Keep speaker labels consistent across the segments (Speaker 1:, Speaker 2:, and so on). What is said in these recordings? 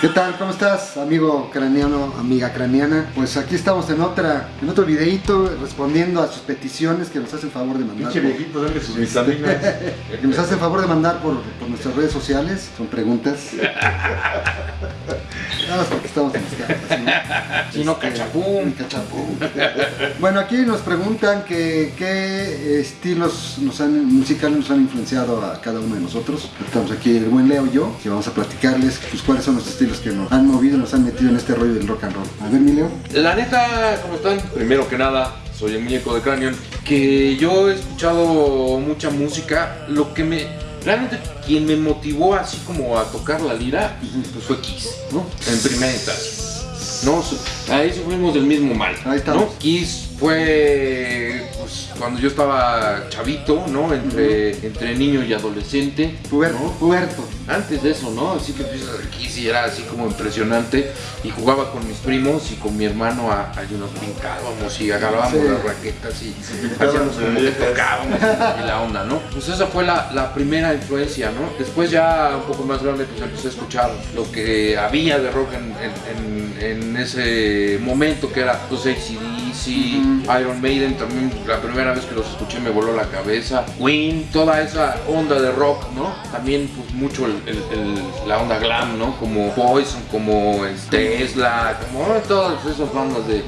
Speaker 1: ¿Qué tal? ¿Cómo estás, amigo craneano, amiga craneana? Pues aquí estamos en otra, en otro videito respondiendo a sus peticiones que nos hacen favor de mandar.
Speaker 2: Pinche viejito, dale sus vitaminas.
Speaker 1: que nos hacen favor de mandar por, por nuestras redes sociales. Son preguntas. Nada más porque estamos en esta.
Speaker 3: Si no,
Speaker 1: Este,
Speaker 3: cachapún.
Speaker 1: cachapún. Bueno, aquí nos preguntan que qué estilos nos han, musicales nos han influenciado a cada uno de nosotros. Estamos aquí el buen Leo y yo, que vamos a platicarles pues, cuáles son los estilos que nos han movido, nos han metido en este rollo del rock and roll. A ver, mi Leo.
Speaker 3: La neta, ¿cómo están? Primero que nada, soy el muñeco de Cranion. Que yo he escuchado mucha música. Lo que me. Realmente, quien me motivó así como a tocar la lira, pues fue Kiss, ¿no? En primera instancia. No, ahí sufrimos del mismo mal.
Speaker 1: Ahí.
Speaker 3: ¿no? Kiss fue pues, cuando yo estaba chavito, ¿no? Entre, entre niño y adolescente.
Speaker 1: Puberto,
Speaker 3: ¿no?
Speaker 1: puberto.
Speaker 3: Antes de eso, ¿no? Así que empiezas aquí y era así como impresionante. Y jugaba con mis primos y con mi hermano a, a y nos brincábamos y agarrábamos
Speaker 1: Sí.
Speaker 3: las raquetas y hacíamos como que tocábamos y la onda, ¿no? Pues esa fue la, la primera influencia, ¿no? Después ya un poco más grande pues empecé a escuchar lo que había de rock en, en- en- en ese momento que era pues ACDC, Iron Maiden también la primera vez que los escuché me voló la cabeza, Queen, toda esa onda de rock, ¿no? También pues mucho el- el- el- la onda glam, ¿no? Como Poison, como este, Tesla, como todas esas bandas de,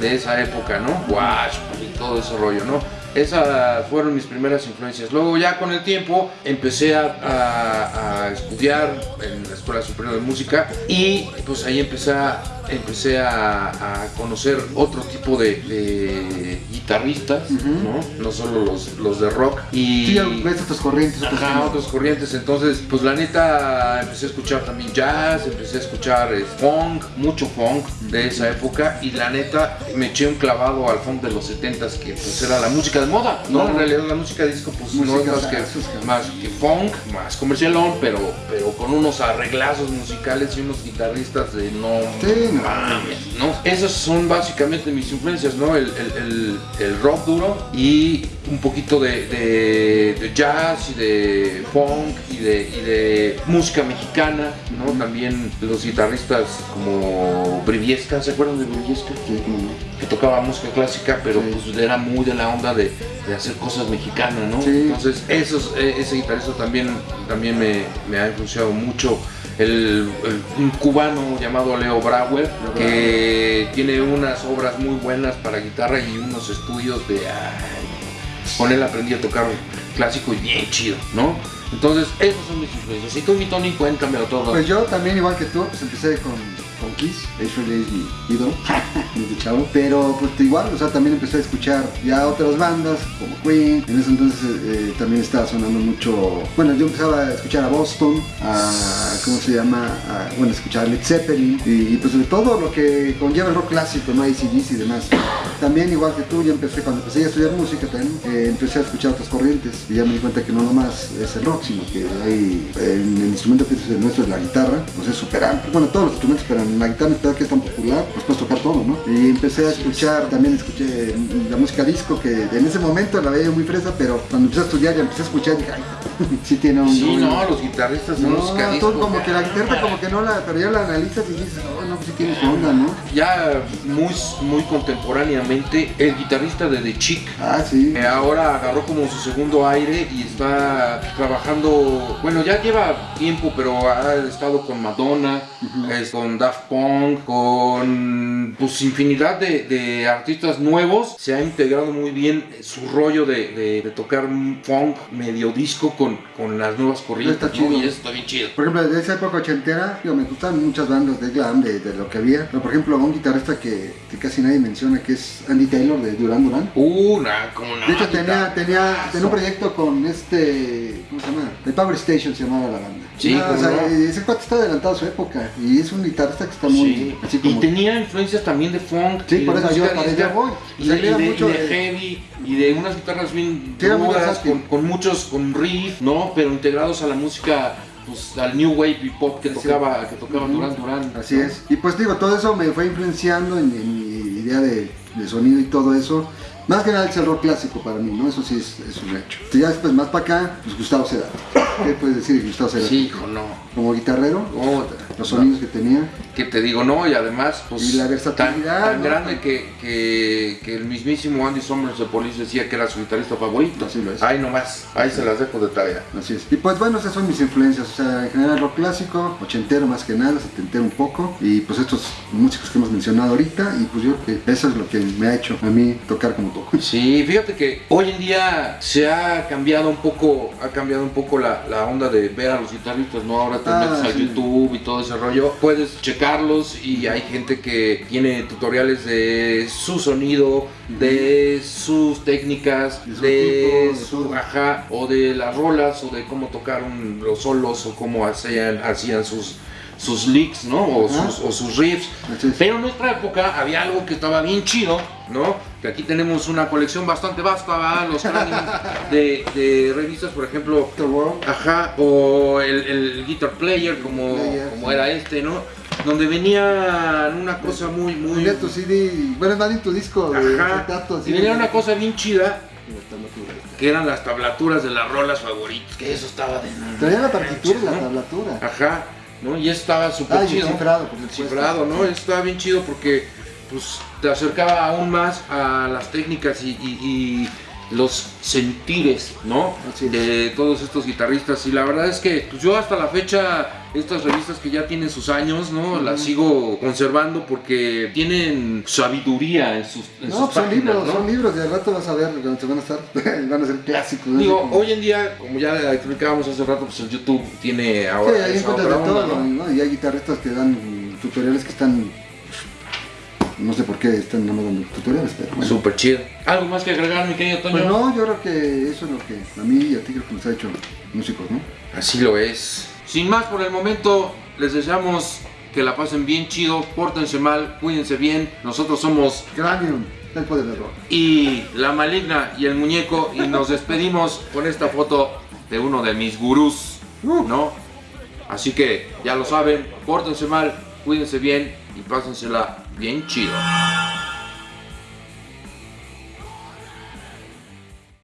Speaker 3: de esa época, ¿no? Wash y todo ese rollo, ¿no? Esas fueron mis primeras influencias. Luego ya con el tiempo empecé a, a- a estudiar en la Escuela Superior de Música y pues ahí empecé a, empecé a, a conocer otro tipo de, de guitarristas, ¿no? No solo los, los de rock. Y,
Speaker 1: Sí, ves otras corrientes, otros
Speaker 3: Ajá, otras corrientes. Entonces, pues la neta, empecé a escuchar también jazz, empecé a escuchar eh, funk, mucho funk de esa época. Y la neta, me eché un clavado al funk de los 70s, que pues era la música de moda. No,
Speaker 1: No.
Speaker 3: en realidad la música disco, pues no es más que, más que funk, más comercialón, pero, pero con unos arreglazos musicales y unos guitarristas de no
Speaker 1: Sí, no.
Speaker 3: Mames, ¿no? Esas son básicamente mis influencias, ¿no? El, el- el- el rock duro y un poquito de, de- de jazz y de funk y de, y de música mexicana, ¿no? También los guitarristas como Briviesca, ¿se acuerdan de Briviesca?
Speaker 1: Sí,
Speaker 3: que tocaba música clásica, pero
Speaker 1: Sí.
Speaker 3: pues era muy de la onda de, de hacer cosas mexicanas, ¿no?
Speaker 1: Sí.
Speaker 3: Entonces, esos, eh, ese guitarrista también, también me, me ha influenciado mucho. El, el- un cubano llamado Leo Brauer, que tiene unas obras muy buenas para guitarra y unos estudios de... ay, con él aprendí a tocar clásico y bien chido, ¿no? Entonces, esos son mis influencias. Y tú, mi Tony, cuéntamelo todo.
Speaker 1: Pues yo también, igual que tú, pues empecé con, Kiss, Actually es mi ídolo, desde chavo. Pero pues igual, o sea, también empecé a escuchar ya otras bandas, como Queen. En ese entonces eh, también estaba sonando mucho, bueno, yo empezaba a escuchar a Boston, a, ¿cómo se llama? Bueno, escuchar a Led Zeppelin. Y, pues de todo lo que conlleva el rock clásico, ¿no? ACDC y demás. También, igual que tú, yo empecé, cuando empecé a estudiar música también, eh, empecé a escuchar otras corrientes. Y ya me di cuenta que no nomás es el rock, sino que hay, en el instrumento que es el nuestro, es la guitarra, pues es súper amplio. Bueno, todos los instrumentos, pero en la guitarra que es tan popular, pues puedes tocar todo, ¿no? Y empecé a escuchar, también escuché la música disco, que en ese momento la veía muy fresa, pero cuando empecé a estudiar ya empecé a escuchar, dije, ay, sí tiene un...
Speaker 3: Sí, no, los guitarristas
Speaker 1: no,
Speaker 3: disco.
Speaker 1: como que la guitarra como que no la, pero ya la analizas y dices, sí tiene su onda, ¿no?
Speaker 3: ya muy, muy contemporáneamente, el guitarrista de The Chick
Speaker 1: Ah, sí.
Speaker 3: eh, ahora agarró como su segundo aire y está trabajando, bueno, ya lleva tiempo, pero ha estado con Madonna, con Daft Punk, con pues infinidad de, de artistas nuevos. Se ha integrado muy bien su rollo de, de- de tocar un funk medio disco con, con las nuevas corrientes.
Speaker 1: Está chido.
Speaker 3: ¿no? Y eso está bien chido.
Speaker 1: Por ejemplo, de esa época ochentera, digo, me gustan muchas bandas de glam, de, de lo que había. Pero por ejemplo, un guitarrista que, que casi nadie menciona, que es Andy Taylor de Duran Duran.
Speaker 3: Uh, nah, como no.
Speaker 1: De hecho, tenía, tenía, tenía un proyecto con este, ¿cómo se llama? The Power Station se llamaba la banda.
Speaker 3: Sí,
Speaker 1: Ah, o sea,
Speaker 3: no.
Speaker 1: ese cuate está adelantado a su época y es un guitarrista que está muy,
Speaker 3: Sí.
Speaker 1: así
Speaker 3: Y
Speaker 1: como...
Speaker 3: tenía influencias también de funk.
Speaker 1: Sí,
Speaker 3: y
Speaker 1: por eso yo- allá voy.
Speaker 3: Y de,
Speaker 1: que
Speaker 3: y
Speaker 1: era
Speaker 3: de-
Speaker 1: mucho
Speaker 3: y de
Speaker 1: de-
Speaker 3: heavy y de unas guitarras bien
Speaker 1: Sí,
Speaker 3: duras, con, con muchos, con riff, ¿no? Pero integrados a la música, pues al new wave y pop que
Speaker 1: Sí.
Speaker 3: tocaba, que tocaba Duran Duran.
Speaker 1: Así es. Y pues digo, todo eso me fue influenciando en, en mi idea de, de sonido y todo eso. Más que nada es el rock clásico para mí, ¿no? Eso sí es, es un hecho. Y ya después, más para acá, pues Gustavo Cerati. ¿Qué puedes decir de Gustavo Cerati?
Speaker 3: Sí, hijo, no.
Speaker 1: Como guitarrero,
Speaker 3: No,
Speaker 1: los sonidos que tenía.
Speaker 3: que te digo, no, y además, pues,
Speaker 1: Y la
Speaker 3: tan,
Speaker 1: versatilidad,
Speaker 3: tan
Speaker 1: ¿no?
Speaker 3: grande que, que, que el mismísimo Andy Summers de Police decía que era su guitarrista favorito.
Speaker 1: Así lo es.
Speaker 3: Ahí nomás, ahí se las dejo de tarea.
Speaker 1: Así es. Y pues bueno, esas son mis influencias. O sea, en general rock clásico, ochentero más que nada, setentero un poco. Y pues estos músicos que hemos mencionado ahorita. Y pues yo creo que eso es lo que me ha hecho a mí tocar como toco.
Speaker 3: Sí, fíjate que hoy en día se ha cambiado un poco, ha cambiado un poco la, la onda de ver a los guitarristas, ¿no? Ahora te
Speaker 1: Ah,
Speaker 3: metes a
Speaker 1: sí.
Speaker 3: YouTube y todo ese rollo, puedes checarlos y hay gente que tiene tutoriales de su sonido, de sus técnicas,
Speaker 1: De su
Speaker 3: ajá, o de las rolas, o de cómo tocar un- los solos, o cómo hacían, hacían sus, sus licks, ¿no? O sus, o sus riffs. Pero en nuestra época había algo que estaba bien chido, ¿no? Que aquí tenemos una colección bastante vasta, ¿va? Los de, de revistas, por ejemplo, ajá, o el, el Guitar Player, como,
Speaker 1: Player,
Speaker 3: como
Speaker 1: sí.
Speaker 3: era este, ¿no? Donde venía una cosa muy, muy...
Speaker 1: Venía tu CD, bueno, tu disco de acetato,
Speaker 3: y venía una cosa bien chida, que eran las tablaturas de las rolas favoritas, que eso estaba de...
Speaker 1: Traía la partitura y la tablatura.
Speaker 3: Ajá, ¿no? Y estaba súper
Speaker 1: Ah, y el
Speaker 3: chido.
Speaker 1: cifrado, por
Speaker 3: El cifrado, ¿no? Estaba bien chido porque pues, te acercaba aún más a las técnicas y, y- y los sentires, ¿no?
Speaker 1: Así.
Speaker 3: De todos estos guitarristas. Y la verdad es que pues, yo hasta la fecha, estas revistas que ya tienen sus años, ¿no? Las sigo conservando porque tienen sabiduría en sus, en
Speaker 1: No,
Speaker 3: sus
Speaker 1: pues son
Speaker 3: páginas,
Speaker 1: libros,
Speaker 3: ¿no?
Speaker 1: son libros, de al rato vas a ver, se van a estar, van a ser clásicos. ¿no?
Speaker 3: Digo,
Speaker 1: como-
Speaker 3: hoy en día, como ya explicábamos hace rato, pues el YouTube tiene
Speaker 1: Sí,
Speaker 3: ahora
Speaker 1: ahí
Speaker 3: esa
Speaker 1: encuentras de todo,
Speaker 3: ¿no?
Speaker 1: Y hay guitarristas que dan tutoriales que están, no sé por qué están nada más dando tutoriales, pero bueno.
Speaker 3: Súper chido. ¿Algo más que agregar, mi querido Toño?
Speaker 1: Pues no, yo creo que eso es lo que a mí y a ti creo que nos ha hecho músicos, ¿no?
Speaker 3: Así lo es. Sin más por el momento, les deseamos que la pasen bien chido, pórtense mal, cuídense bien. Nosotros somos
Speaker 1: Cranium, el poder del rock.
Speaker 3: y la maligna y el muñeco y nos despedimos con esta foto de uno de mis gurús,
Speaker 1: Uh.
Speaker 3: ¿no? Así que ya lo saben, pórtense mal, cuídense bien y pásensela bien chido.